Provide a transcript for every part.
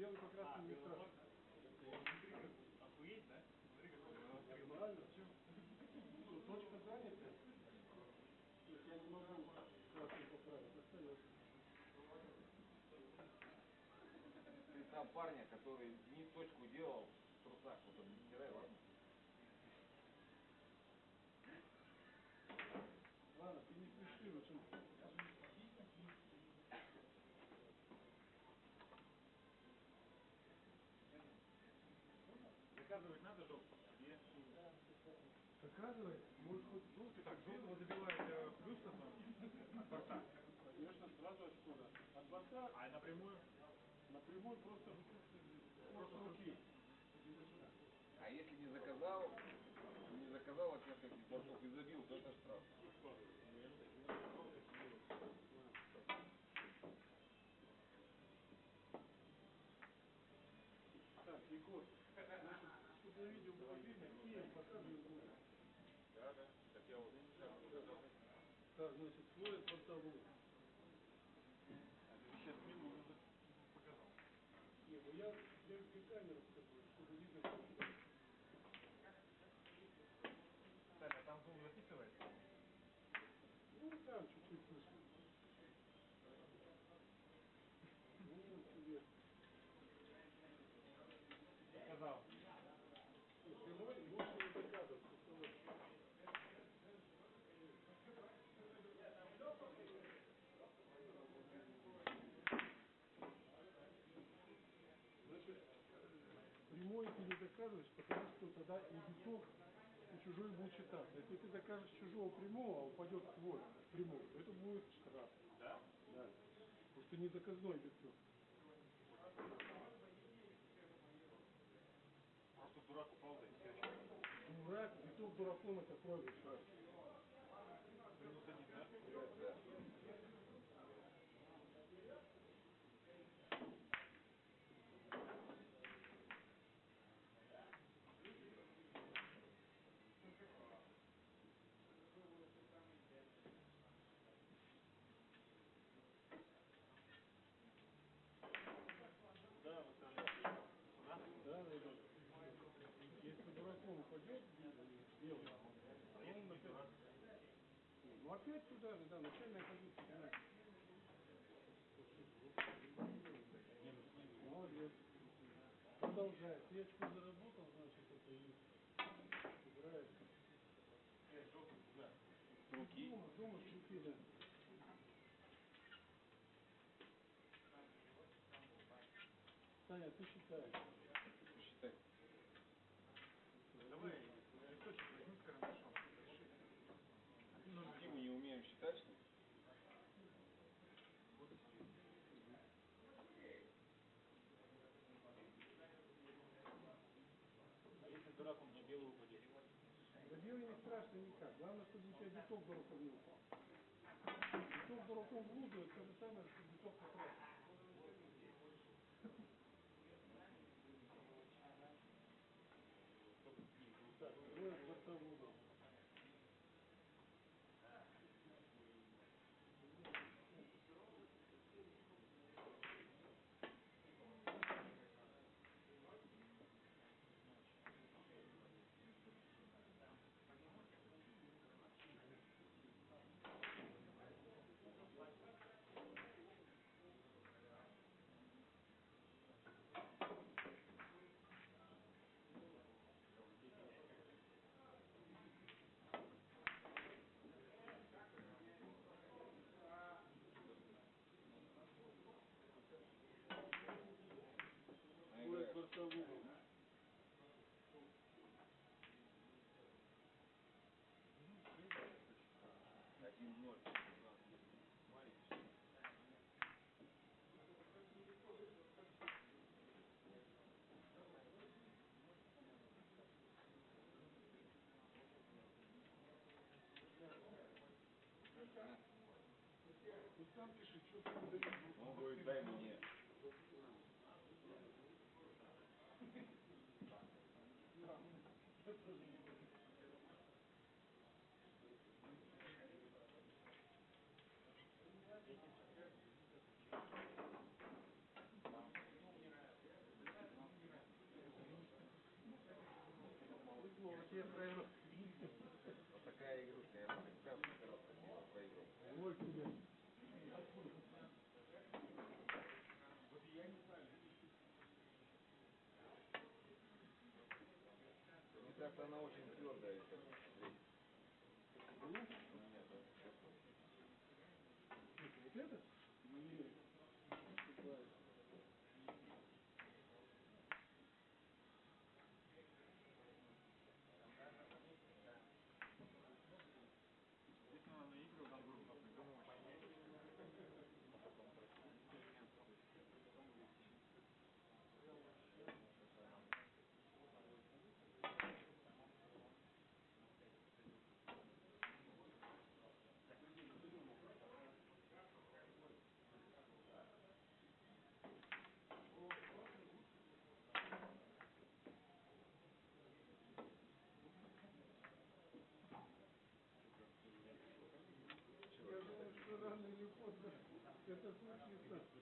белый как раз не флаг? Охуеть, да? Смотри, какой он. Нормально. Что, точка занята? Я не могу красный поправить, остается. Ты там парня, который Денис точку делал в трусах, вот он не стирай, ладно? Ладно, ты не спеши, в общем. Заказывать надо жопу? Нет. Заказывай, может хоть Ну, ты так жопу забиваешь плюс от борта. Конечно, сразу отсюда. От борта А напрямую? напрямую просто, просто руки. А если не заказал, не заказал от нескольких бортов и забил, то это штраф. Так, Егор, значит, чтобы на видео было видно, и показываю руку. Да, да. Так я вот заказал. Так, значит, слой бортовой. А ты сейчас минуту уже показал. Не, ну я, я где камеру покажу, чтобы видно, как это. Так, а там звук записывается? Ну, там чуть-чуть слышно. Ну, тебе. Сказал. И прямой лучше не заказывать, просто вот. Значит, прямой ты не заказываешь, потому что тогда и биток, и чужой будет читаться. Если ты закажешь чужого прямого, а упадет твой прямой, то это будет штраф. Да? Да. Потому что не заказной биток. Просто дурак упал, да и все. Дурак, биток дураком это кровь штраф. Минус один, да? Да. Да, выставляю. Сюда? Да, да, да. Если дураком упадет, белый, А если не дурак? Ну опять туда, же, да, начальная позиция. да. Молодец. Продолжай. Ты очко заработал, значит, это и играет. Руки. Дома, дома руки, да. Таня, ты считаешь. Посчитай. Давай, листочек возьми с карандашом. Запиши. А ты нужно Что, мы не умеем считать, что ли? А если дурак, он мне белый упадет? Да белый не страшно никак. Главное, чтобы у тебя биток дураком не упал. Биток дураком в лужу, это то же самое, что биток по красу. Так, двое бортового. Двое Наиграешь. Бортового. Один ноль. Маленький. Ты сам пиши, что ты не даешь. Он говорит, дай мне. Вот такая игрушка, я вам каждый раз понимаю про игру. Ой, тебе. Вот я не знаю. Мне кажется, она очень твердая. Нет, речь. Ну, Gracias.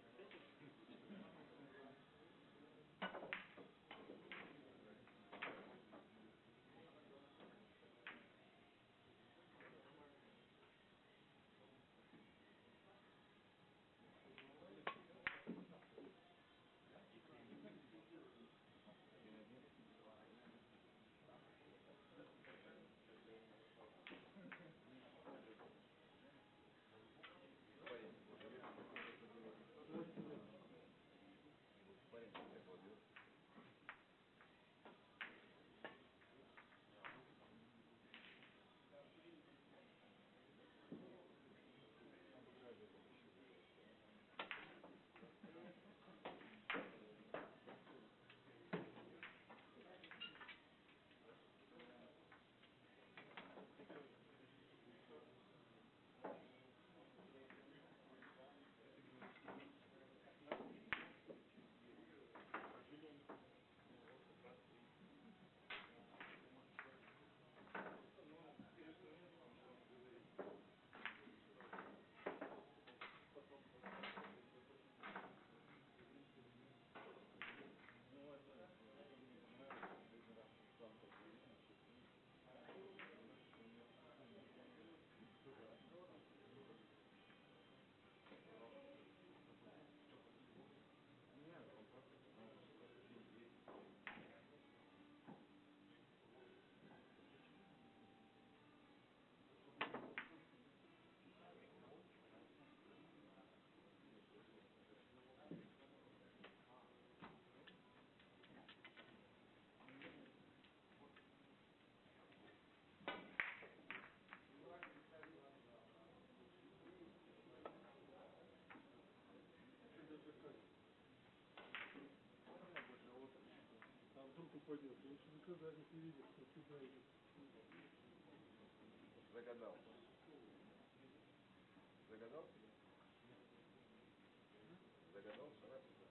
А вдруг упадет? Лучше заказать, если видишь, что сюда идет. Загадал. Загадал? Загадал, шарап сюда.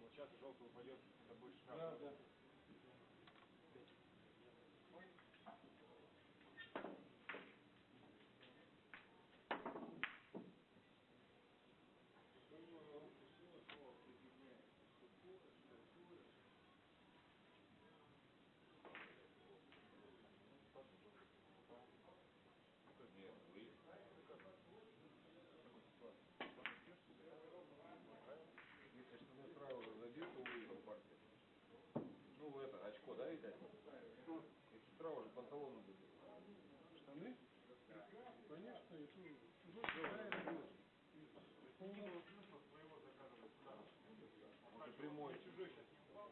Вот сейчас желтый упадет, это будет штраф. Да, да. Нет, вы. Если штаны сразу же забил, то выиграл партию. Ну, очко, да, Виталий? Если сразу же панталоны забил. Штаны? Конечно, и чужой чужой было смысла своего же прямой. Чужой сейчас не упал.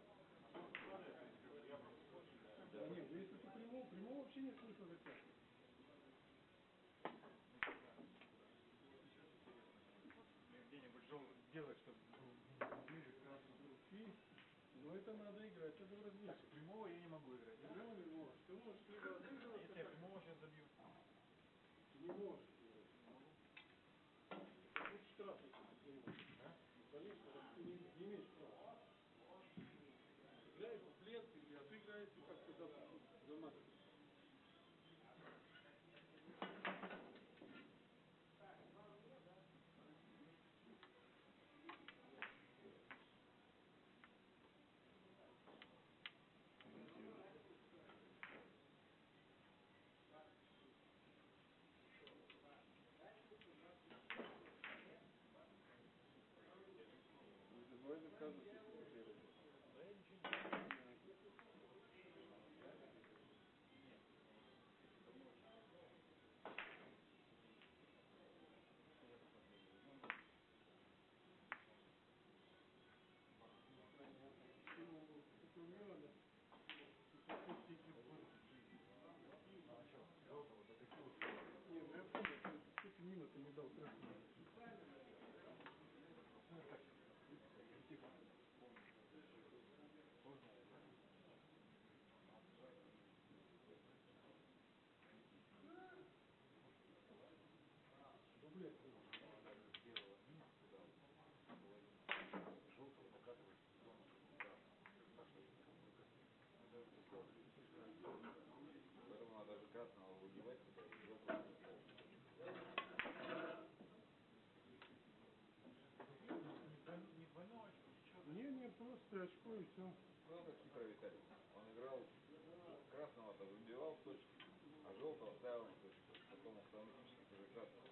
Да нет, ну если ты прямого, прямого вообще нет смысла заказывать. где-нибудь желтый сделать, чтобы был ближе к красному. И, но это надо играть, это в размерчик. Прямого я не могу играть. да? Прямого не можешь. Ты можешь либо отыгрываться, Если я так, прямого сейчас забью. не можешь играть. Это будет штраф, если ты прямого. Да? Ну, конечно, раз ты не, не имеешь права. Играете в лет или отыграете как-то за, за максимум. заказывать, если вы первый. Да я ничего не знаю. Не, ну я помню, что что-то мимо ты не дал красный. Дублет. Поэтому надо же красного выбивать, когда желтого выбивать. Не двойное очко, ничего. Просто очко и все. Ну, как хитрый Виталий. Он играл, красного-то выбивал в точку, а желтого ставил на точку. Потом автоматически тоже красного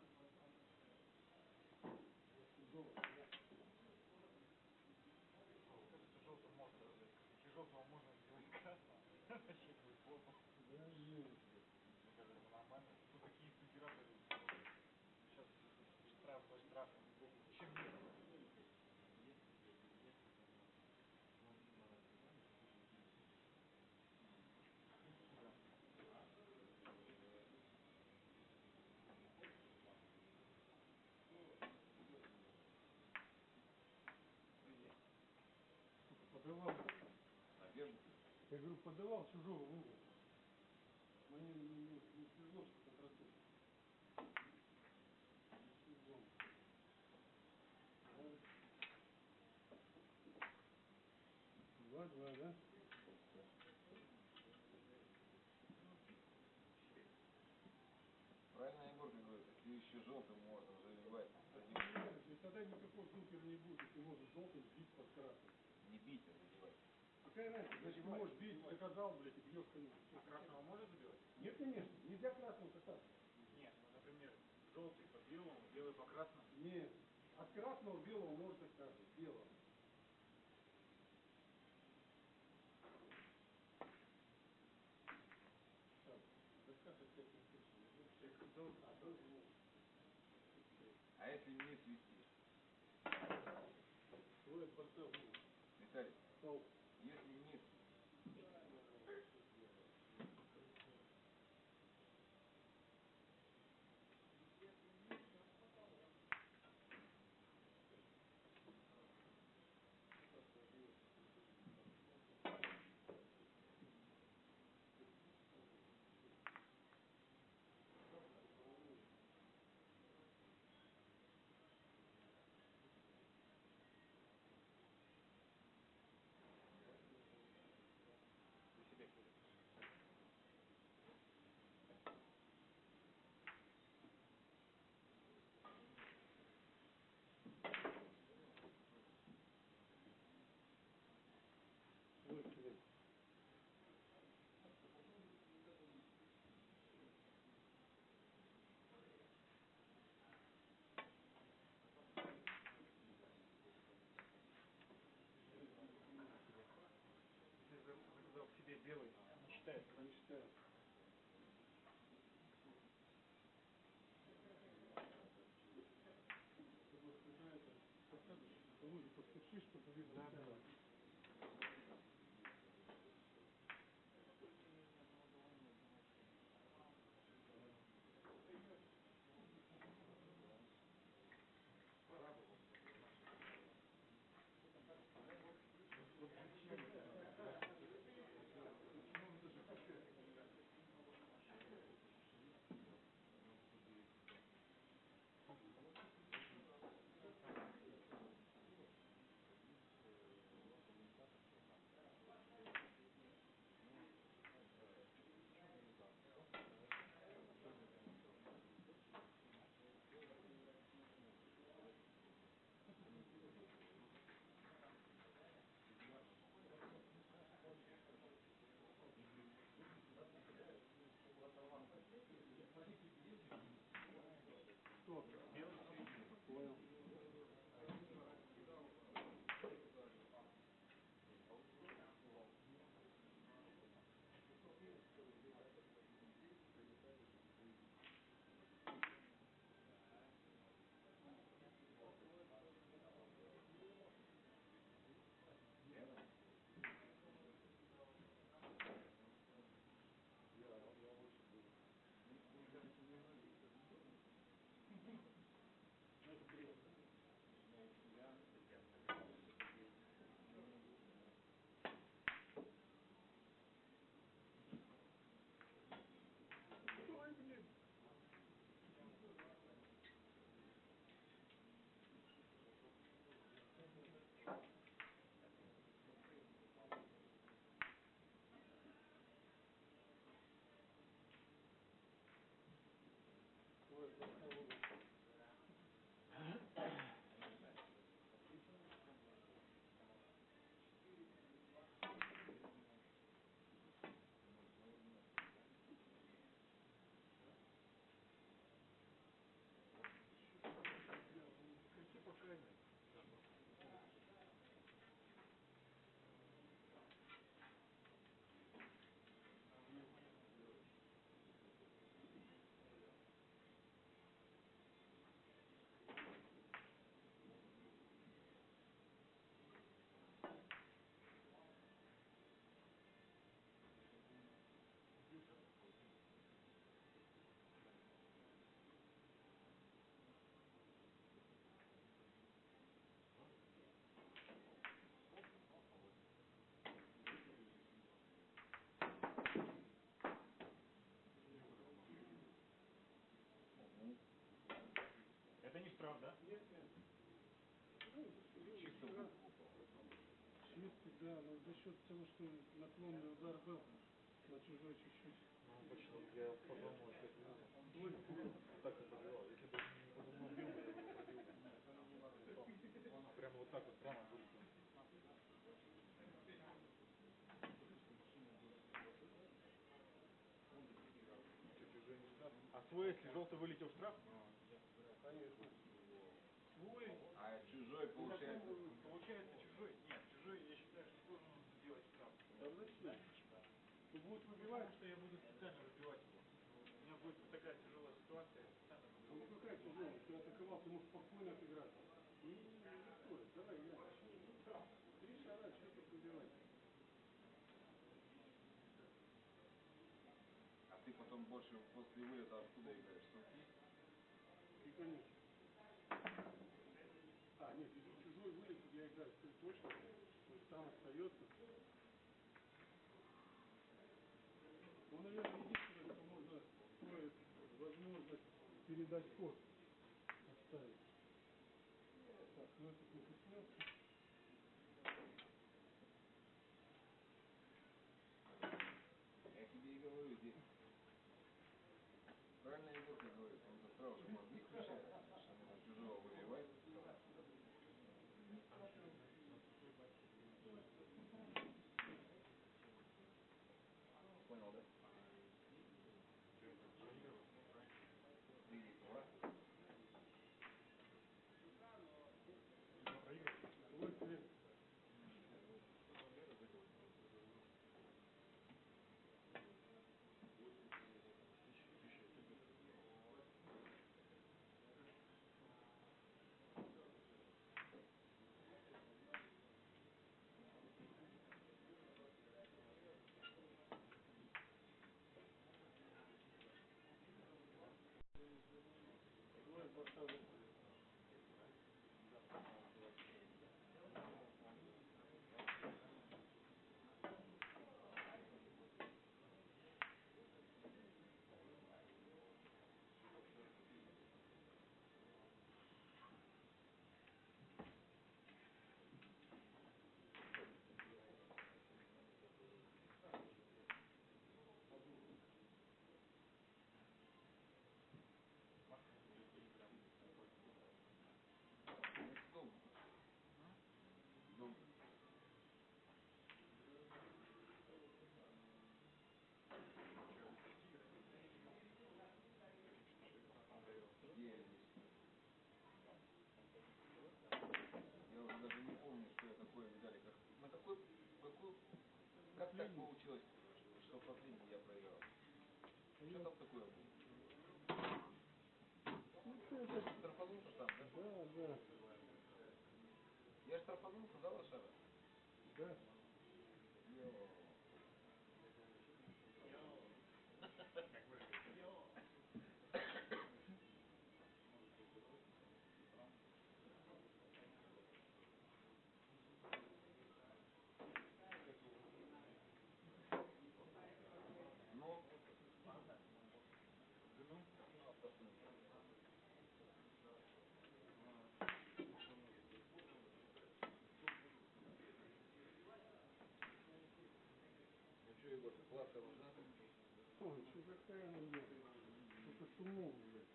Подавал, Надежда? я говорю, подавал чужого в угол. Мне не, не, не свезло, что свезло. Два, два, да? Правильно Егор говорит, если еще желтым можно заливать. Тогда никакой супер не будет, если можно желтым бить под красным. Бить, а заливать. Какая разница? Значит, ты можешь бить, заказал, блядь, и бьешь конец. А красного можно забивать? Нет, конечно, нельзя красным кататься. Нет, ну, например, желтый по белому, белый по красному. Нет. От красного к белому можно каждый. Белого. А. А если не свести? Твой поставил. Виталий, Это не штраф, да? Нет, нет. Ну, Чисто. Чистый, да, но за счет того, что наклонный удар был на чужой чуть-чуть. Ну, почему? Я подумал, что это блин. так и пробивал. Если бы не подумал я бы. Прямо вот так вот, прямо штраф? А свой, если желтый вылетел в штраф? Конечно. Свой. А чужой получается. Получается чужой. Нет, чужой, я считаю, что должен сделать штраф. Да зачем? Ну, будет выбивать. Потому что я буду специально выбивать его. У меня будет такая тяжелая ситуация, я Ну какая тяжелая, ты атаковал, ты мог спокойно отыграть. Не, не, не стоит, давай играй. Три шара, что тут выбивать? А ты потом больше после вылета откуда играешь? Есть? И конечно. А, нет, если чужой играю три точно. То есть там остается. Ну, наверное, единственное, что можно стоит возможность передать ход. Оставить. Так, ну этот не коснется. Я тебе и говорю, здесь. Правильно Егорка говорит, он за сразу же мозги включает, portfolio. Так последний. получилось, что последний я проиграл? Что там такое было? Ну, Штрафанулся там, да? Да, да, Я штрафанулся, да, лошара? да. Ну Егор, кладка нужна? Ой, что какая она? Только шумов, блядь.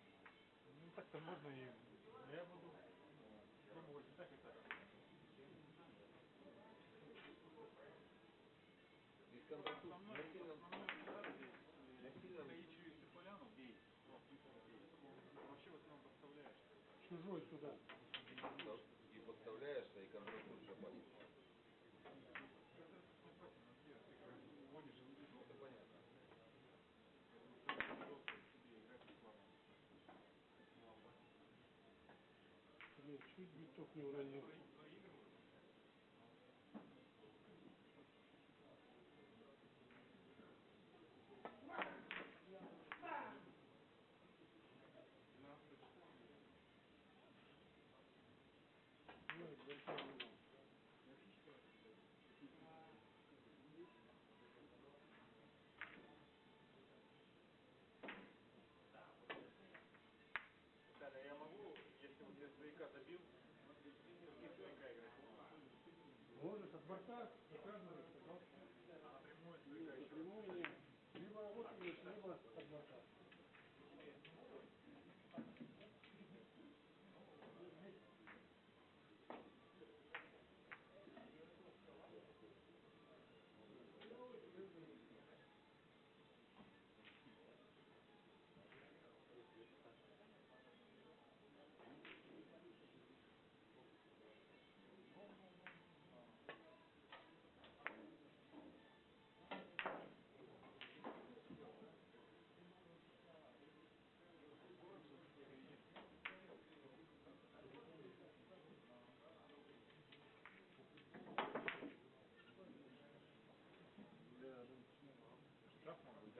Ну так-то можно и... Я буду пробовать так на сильном, основной удар здесь, на сильном, Таичию если поляну, бей. Ну. Вообще в основном подставляешь. Чужой сюда. да, и подставляешься, и контрактур шапать. Вводишь Ну, это понятно. себе играть бесплатно. Блин, чуть биток не уронил. Ой, большой угол. Виталий, а я могу, если вот я с двояка забил, и с двояка играть? Можешь от борта заказывать, пожалуйста. А напрямую с двояка еще? Напрямую нет. Либо вот есть, либо от борта.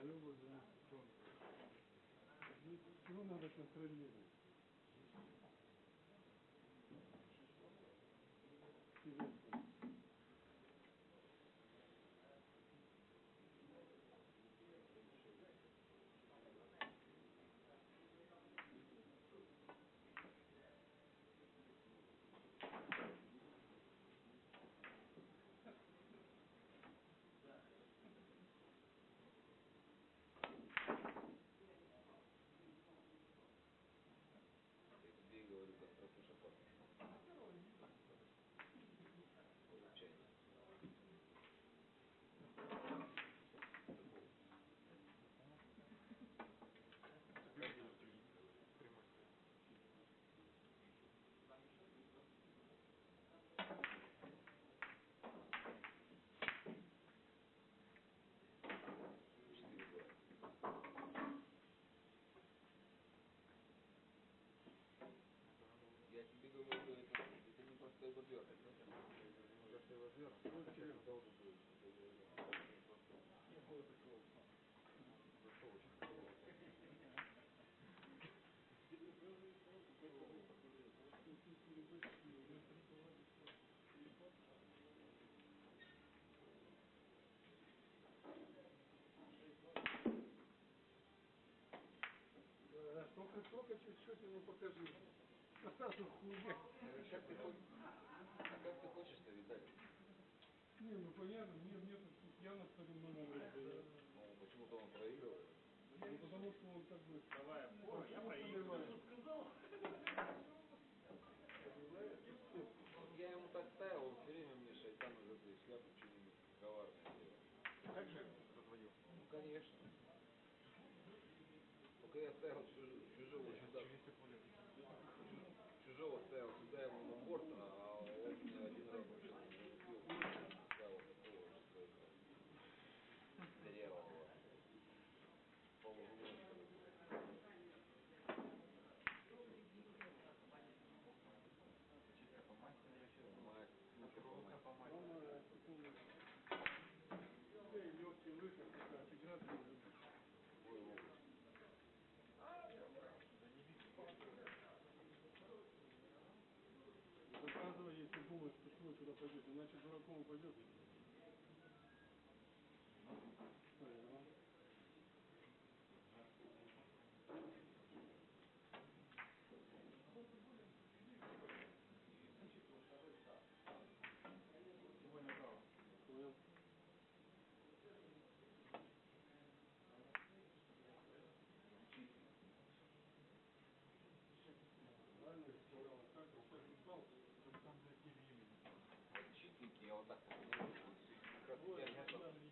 Быть, да? Его, да. Здесь Все надо контролировать. Интересно. Я тебе и говорю, контрактур шапать. Получается. Прямой стоит. Четыре года. Я тебе говорю, это, это не простой бобер. Простой возвер. должен быть. Да, только, только чуть-чуть ему покажи. А как ты хочешь? А как ты хочешь-то, Виталий? Не, ну понятно, нет, нет, тут явно по-иному раздает. Ну, почему-то он проигрывает. Ну, потому что он как бы... Давай, Он я проигрываю. я ему так ставил, он все время мне шайтан из этой шляпы что-нибудь коварное делал. Так же разводил? Ну, конечно. Только я ставил чуж- чужого сюда, Через поле. чужого ставил сюда ему на борт, а он мне один раз вообще залупил. Ставил такого, что это. Пойдет, иначе дураком упадет. Ага. Его направо. Понял. Правильно я сказал, как ты сейчас устал? Чтобы там зайти времени. Вот чистенький, я вот так вот делаю, вот как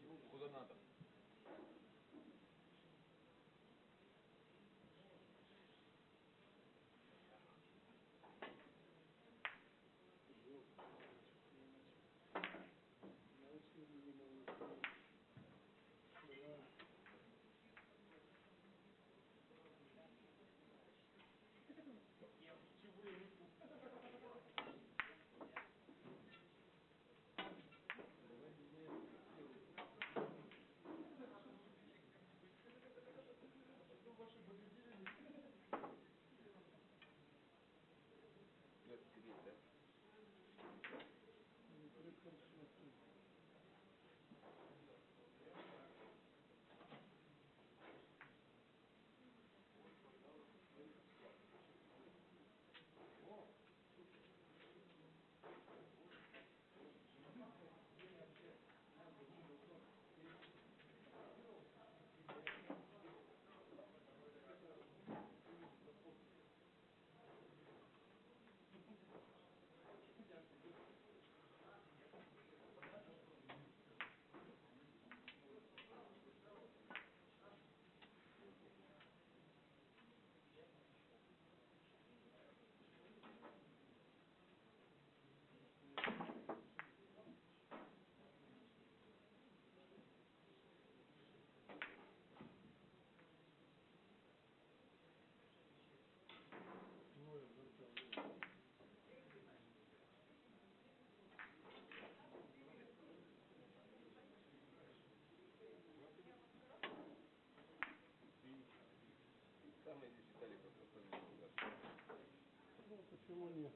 Ну, почему нет?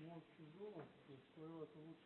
Может, чужого, то есть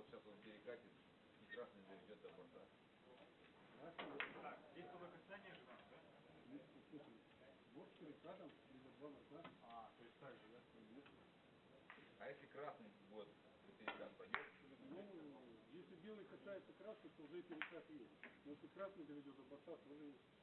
вот сейчас он перекатит и красный доведет до борта? Так, здесь было касание же надо, да? Слушай, вот с перекатом либо два борта. А, то есть так же, да? А если красный вот перекат пойдет? Ну, если белый касается красный, то уже перекат есть. Но если красный доведет до борта, есть. давай уже подготовку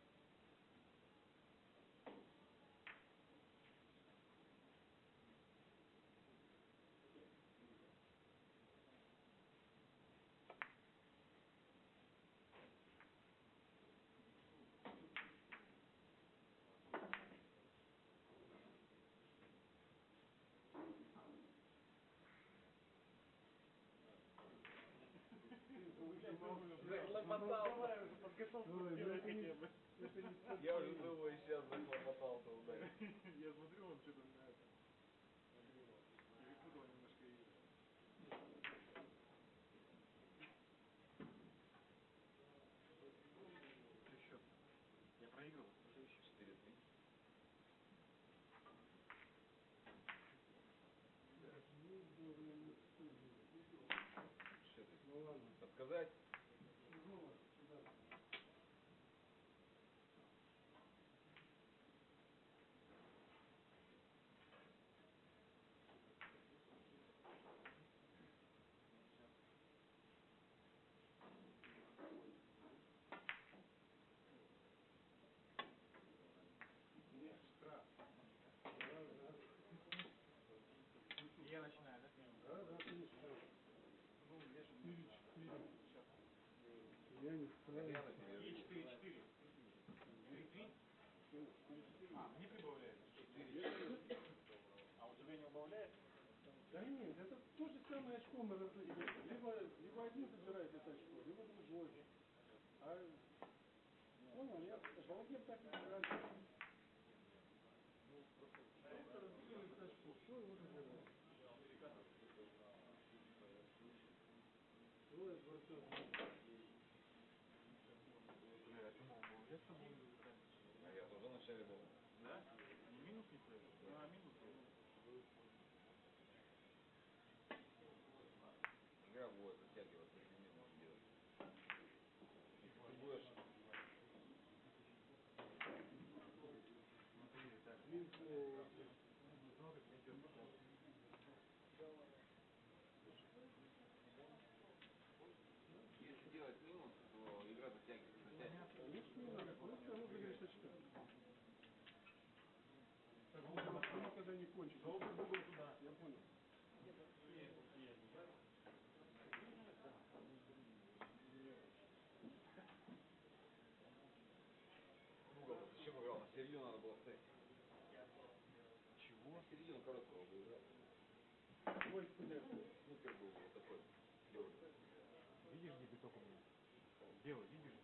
Я уже думаю, сейчас захлопотался ударить. Я смотрю, он что-то на это. Перепутал немножко. Что счет? Я проигрывал. Уже еще. 4-3. Что ты? Ну ладно. Подсказать? Ну, да. Штраф. И я начинаю, да? Да, да, ты не ставишь. Ну, я же Четыре, четыре. Сейчас. На тебе И жду. 4-4. 3-3? А, не прибавляет. А у тебя не убавляется? Да нет, это то же самое очко мы разыгрываем. Либо, либо один забирает это очко, либо другой. А, понял, я балагер так и забирает. Двое, двадцать. Бля, я убавляться будет. А я тоже вначале думал. Да? Не минус не стоит? А, минус. Игра будет затягиваться, если минус делать. Если ты будешь Смотри, так. Линку. Много идет. Если делать минус, то игра затягивается, затягивается. Конечно, не надо, просто разыгрываешь очко. Так, ну, не кончится. Долго был туда. Я понял. Угол. Зачем играл? На середину надо было ставить. Чего? На середину короткого бы играл. Ой, блядь. Снупер был вот такой. Белый. Видишь, где биток у меня? Белый, видишь?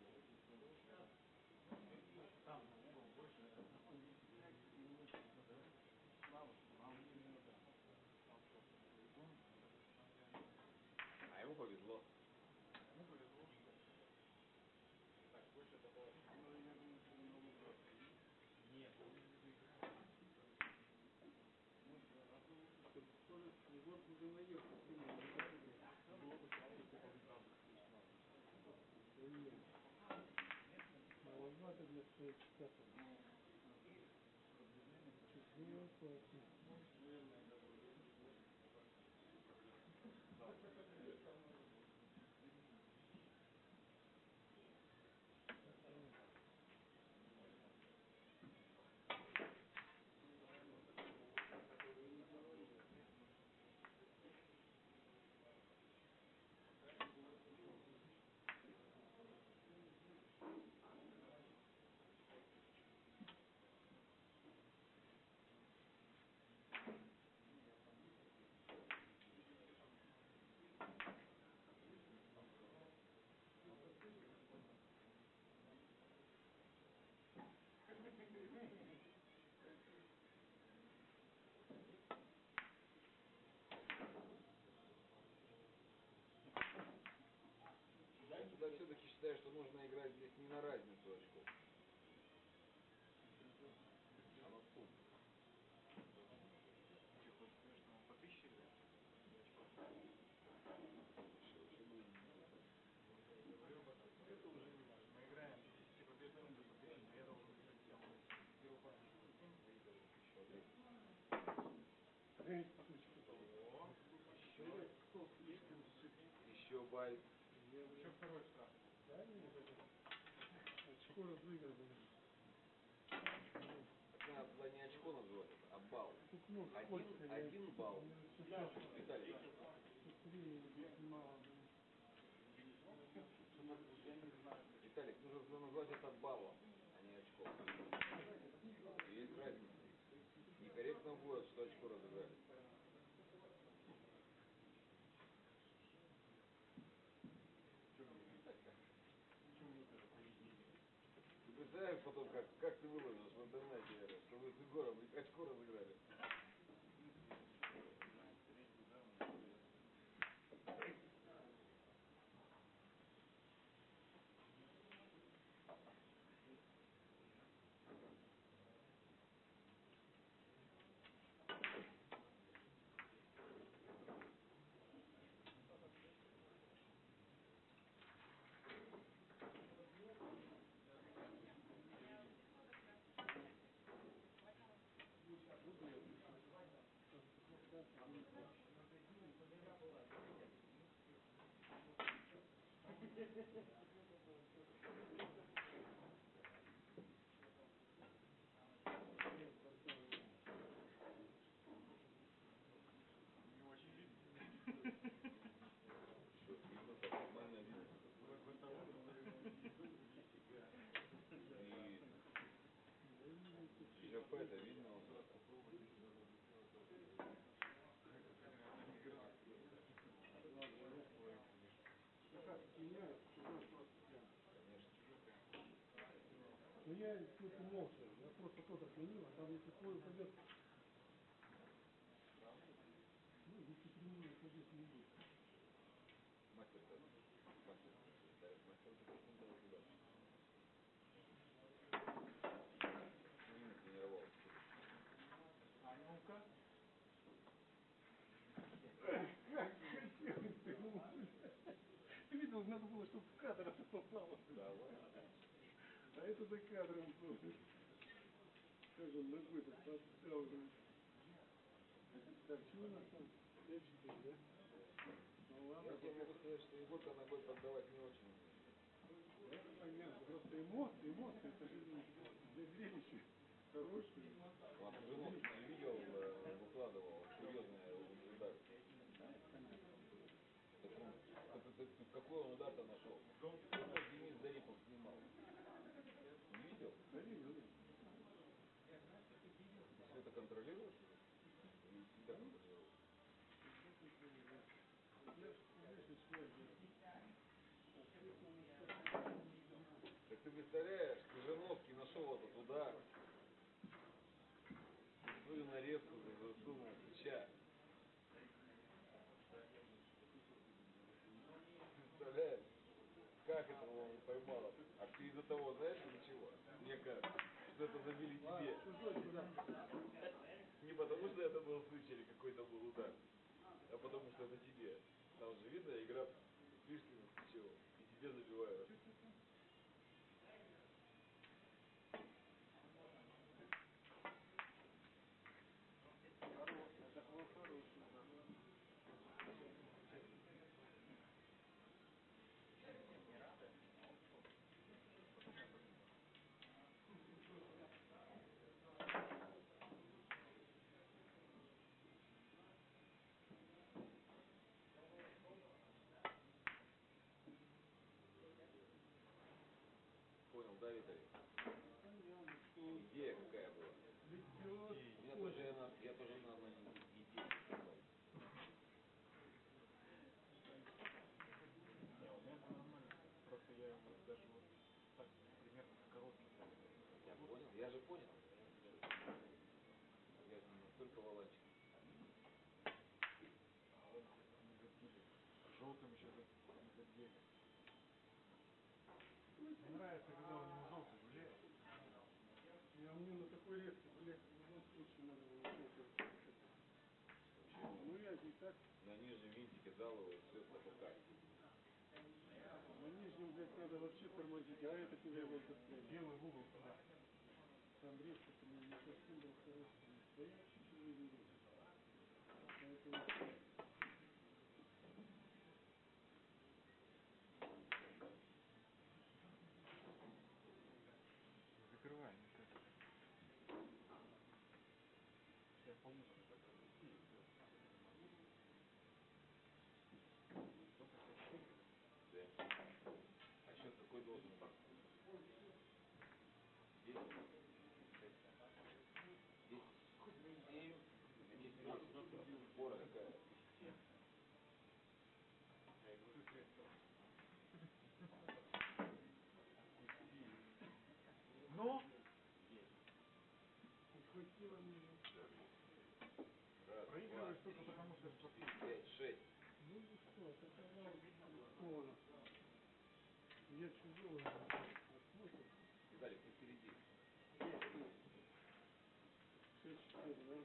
separate. It's zero, so it's Я тогда все-таки считаю, что нужно играть здесь не на разницу очков. А на сумму. Ты хочешь сказать, что он по тысяче играет? Говорю об этом. Это уже не важно. Мы играем 10 побед, он идет по тысяче, но я должен играть всем. Первую партию 7 выигрываю. Эй, потучка. О, Привет, кто слишком Еще байт. еще второй штраф. Да, нет, это. Очко разыгрывали. Так надо туда не очко называть, а балл. Один- один балл. Виталий, Смотри, мало. Я не знаю. Виталик, нужно назвать это баллом, а не очком. Есть разница. Некорректно будет, что очко разыграли. Что мне? Так, так. Представляешь потом, как, как ты выложишь в интернете, что вы с Егором очко разыграли. Не очень видно. Что, видно, так нормально видно. В это утро, И ЖП это видно Я тут молча, я просто тот отменил, а там если твой упадет, ну, если прямой упадет, не будет. Мастер. Мастер, тренировался. А ну-ка. Как хотел ты, Ты видел, надо было, чтобы в кадр это попало. А это за кадром было. Как он ногой так подставил. Так, что у нас там? 5-4, да? Ну ладно, Я тебе могу сказать, что Егорка ногой поддавать не очень да, понятно. Просто эмоции, эмоции, это же для зрелища хорошие. Он Жириновский видео э, выкладывал, ты- ты- какой он удар-то нашел? Это Денис Зарипов снимал. Не видел? Да, видел. Ты все это контролируешь? Связь. Так ты представляешь, Крыжановский нашел этот удар. Свою нарезку засунул плеча. Представляешь? Как это он поймал? А ты из-за того, знаешь, из-за чего? Мне кажется, что это забили тебе. Не потому, что это был случай или какой-то был удар, а потому, что это тебе. Там же видно, игра Плишкина с Сычевым. И тебе забивают. Он Идея какая была? Я тоже я тоже на одной идее. Не, у меня это нормально. Просто я его даже вот так примерно в короткий Я понял, я же понял. Я же не настолько волочек. А он хоть не забили. Желтым еще за- не задели. Мне нравится, когда у него желтый гуляет. Я мне на такой редкий, блядь, в любом случае надо было что-то. Ну я и так На нижнем винтике дал его, все ТПК. на нижнем, блядь, надо вообще тормозить, а это тебе вот. Белый в угол. Там резко ты не не совсем был хороший. Поэтому Закрывай, мне кажется. Я получше так отпусти и все. Сколько? Четыре? Да. А счет какой должен быть? Десять? Десять? На десять минут. Фора какая? Я и говорю, средства. Отпусти. только подписка. Пять, шесть. Ну и что, это телефона. Я чужого посмотрим. Виталик, ты впереди. Шесть, четыре, да?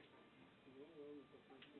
Ну ладно, посмотрим.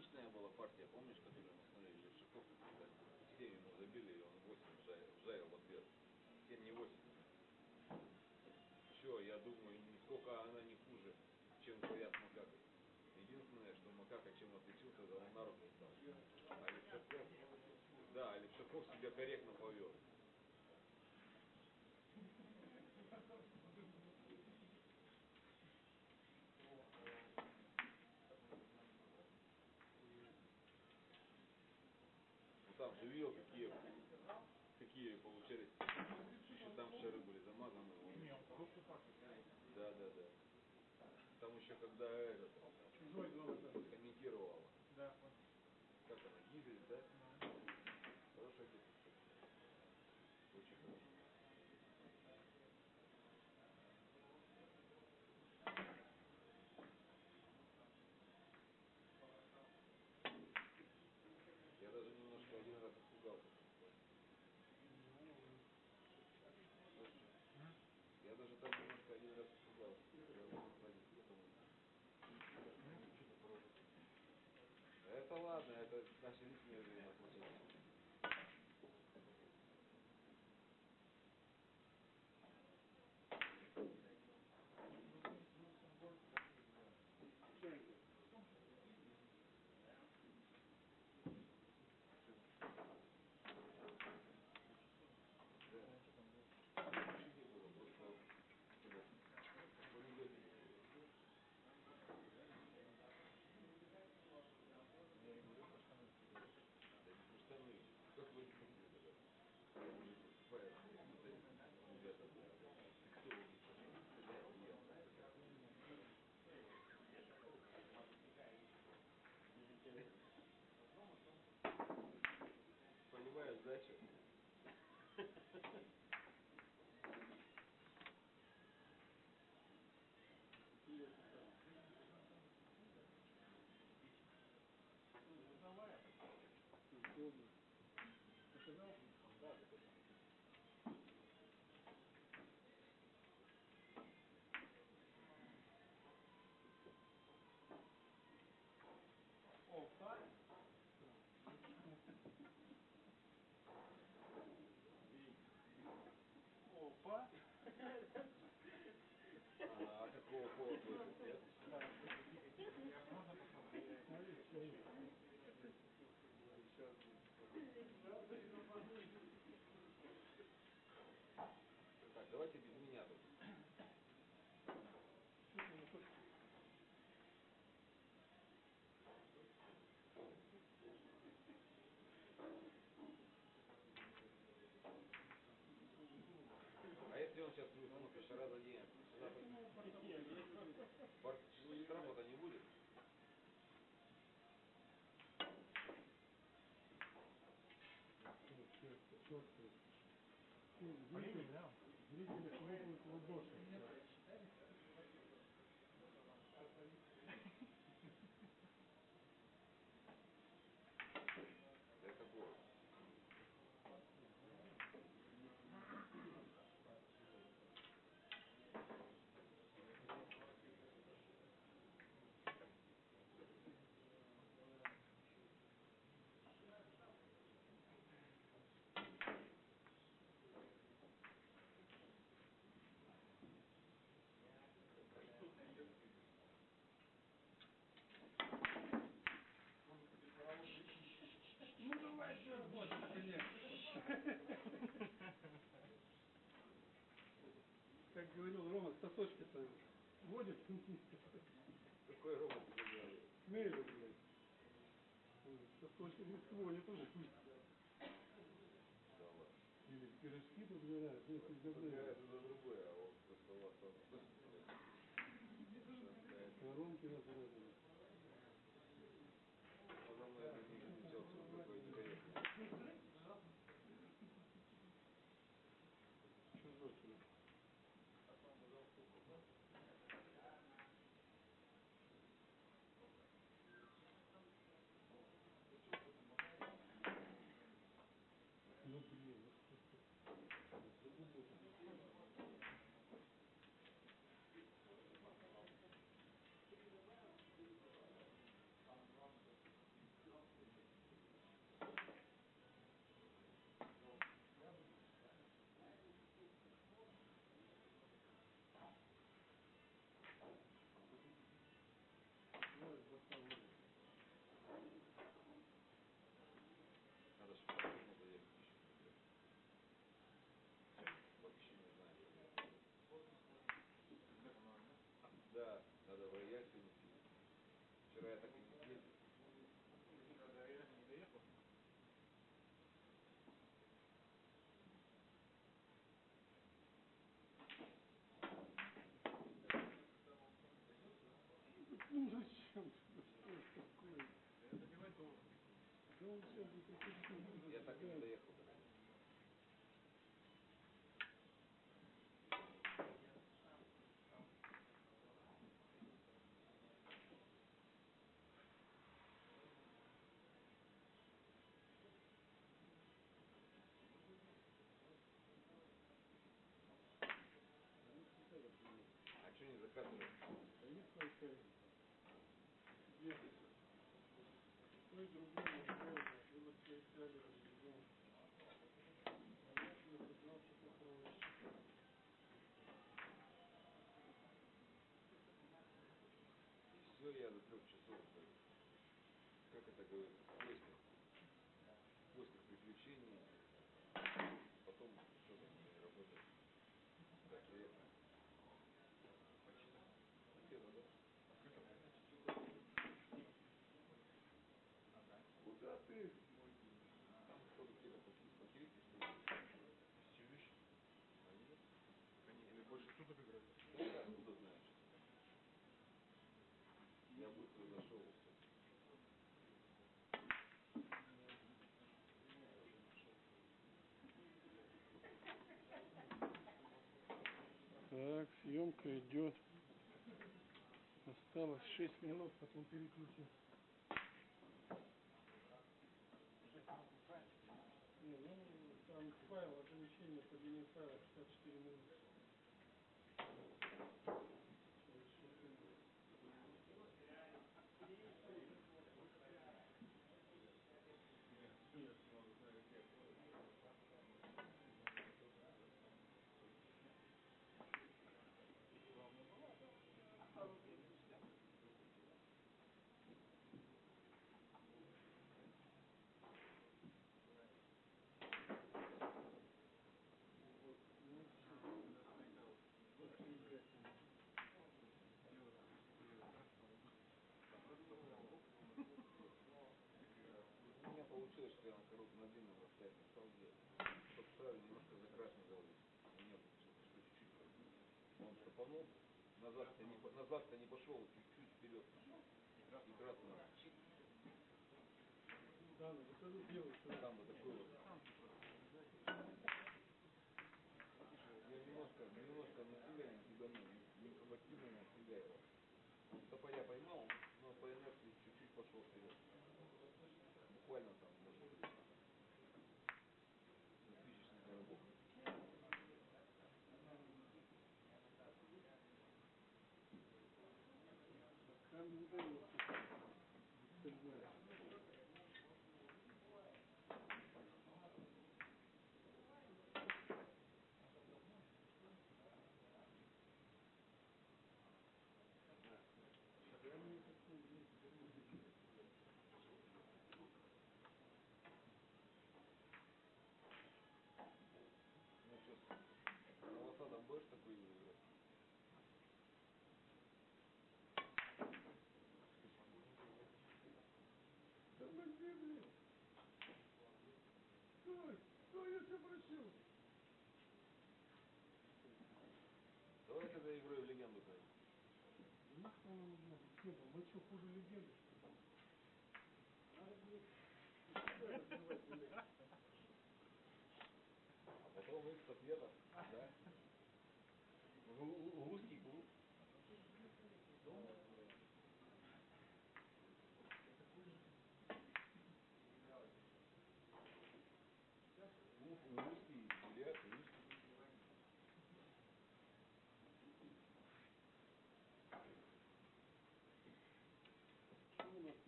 фееричная была партия, помнишь, которую мы смотрели, Левшаков, когда 7 ему забили, и он 8 вжарил, в ответ. 7 не 8. Все, я думаю, нисколько она не хуже, чем говорят Макака. Единственное, что Макака чем отличился, это он на руку стал. А Левшаков, да, Левшаков себя корректно повел. Же видел, какие, какие получались. Еще там шары были замазаны. Да, да, да. Там еще когда этот Чужой номер. да. комментировал, Да, как она, Гизель, да? Хорошая песня. Очень хорошая. Я даже немножко один раз испугался. Я даже там немножко один раз испугался. Я вот смотрю, потом- Это ладно, это наше личное взаимоотношения. А какого пола? Зрители, зрители хлопают в ладоши. Для Как говорил Рома, сосочки-то водит Какой говорит? Смею, блядь. Сосочки сводит уже. Да ладно. Или пирожки подбирают, если Подбирает за другое, а вот просто у вас Коронки разрезаны. Потом я это не встречал, что такое интересное. Чужой тебе. Ну блин, ну что ты? Ой, братан, Надо же по-другому заехать еще. Вообще не знаю. Да, надо в рояль сегодня съездить. Вчера я так и не съездил. До Рояля не доехал. Ну зачем? ты? Что ж такое? Я добивать должен. Да он сейчас бы такой Я так и не доехал. А что не заказываешь? Стоит такая. Где? То и другое, другое. Было все я я до трех часов, как это говорится, в поисках, в поисках приключений. Потом что там не работает. Так, приятно. Хотела, да? Куда ты? Там, походу, какие-то паки- пакетики, что ли? Все вещи. А нет? Они или больше суток играли. Да я откуда знаю, честно. Я быстро зашел и все. Так, съемка идет. Осталось 6 минут, потом переключим. Ну там файл, ограничение по длине файла 54 минуты. Получилось, что я на коротком на длинном расстоянии стал делать. Только правильно немножко закрашен сделали. У меня что чуть-чуть он стопанул, назад-то не, назад-то не пошел, чуть-чуть вперед пошел. И красный ну шрифт. там вот такой вот. Я немножко, немножко на себя не тяганул, информативно на себя его. Он поймал, но по инерции чуть-чуть пошел вперед. Буквально там, может быть, на спичечный коробок. Камень удалился. Стальной. Камень такой есть. Ну, сейчас волосатом будешь такой играть? Тормози, блин. Стой, стой, я тебя просил. Давай тогда игрой в легенду пойдем. Нахуй нам нужна легенда? Мы что, хуже легенды. А потом их ответов, да?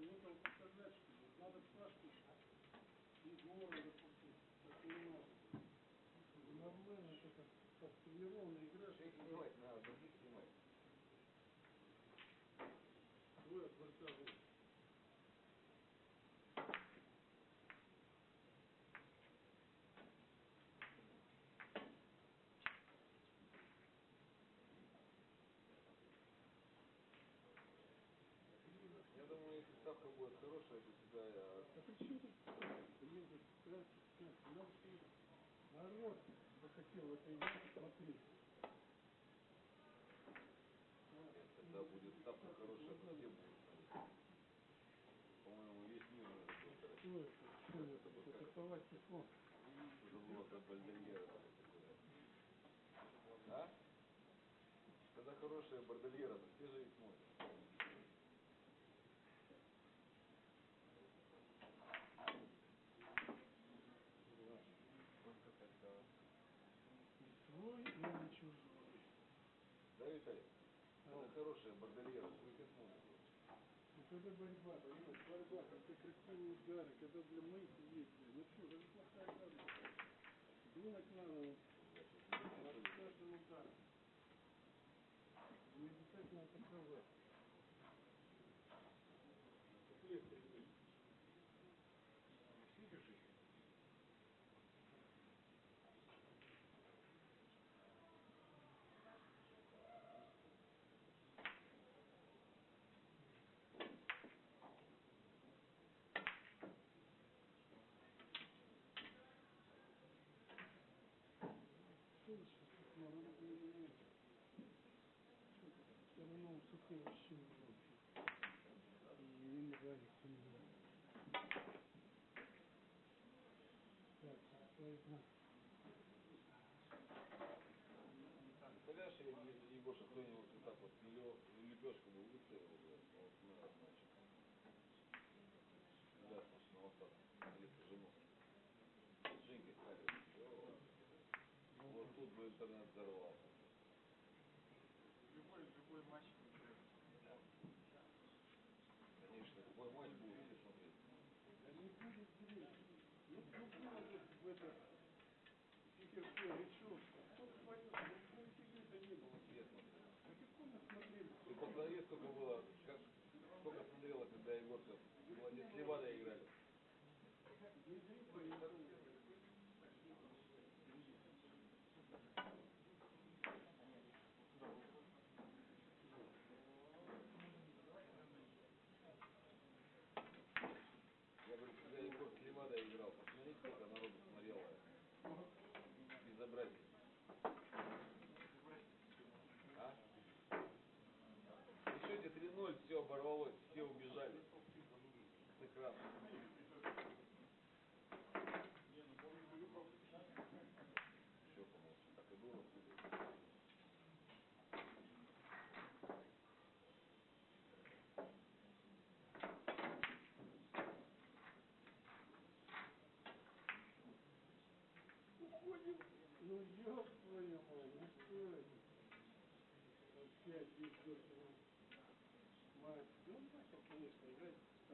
У нас, некого показать, что ли? Надо Сашку из города запустить. Так не надо. Нормально, это как, как тренированная игра. Всех снимать надо, других снимать. Двое от борта будет. Я думаю, если ставка будет хорошая, то сюда я... А при чем тут? Надо, чтобы народ захотел этой игре смотреть. Когда будет ставка хорошая, то все будут. По-моему, весь мир на это будет Что это? Это? Это фон. Забыла про бальдельера. А? Когда хорошая бордельера, то все же и смотрят. И свой, и не чужой. Да, Виталий? Когда хорошая бордельера, смотрят. Ну когда борьба, понимаешь, борьба, когда красивые удары, когда для моих есть, ну что, это плохая игра. Думать надо вот, над каждым ударом. Не обязательно атаковать. Как легче, блин. Видишь их? Что вы сейчас тут надо было не это? Что это? Все равно высоты вообще не будет. И не нравится мне. Так, поэтому... Представляешь, если Егоша кто-нибудь вот так вот лё- лепешку бы выставил, блядь, вот мы значит. Да, значит, на волосатом. Или жену. С Женькой стали. всё. Вот тут бы интернет взорвался. Любой, любой матч. Конечно, любой матч будут все смотреть. Да не будет зрелищ. Ну, было вот в это речевка. Кто пойдет? Ну, нифига-то не было. Все смотрели. А какой мы смотрели? Ты посмотри, сколько было, как, сколько смотрела, когда Егорка молодец с Левадой играли. Не зритель, не зритель. Я говорю, когда Егор с Левадой играл, посмотри, сколько народу смотрело. Безобразие. Прекрасно. Все, помолчи. Так и было. Уходим. Ну, ёб твою мать, ну что это? Опять дёртый мать. Ну, начал, конечно, играть в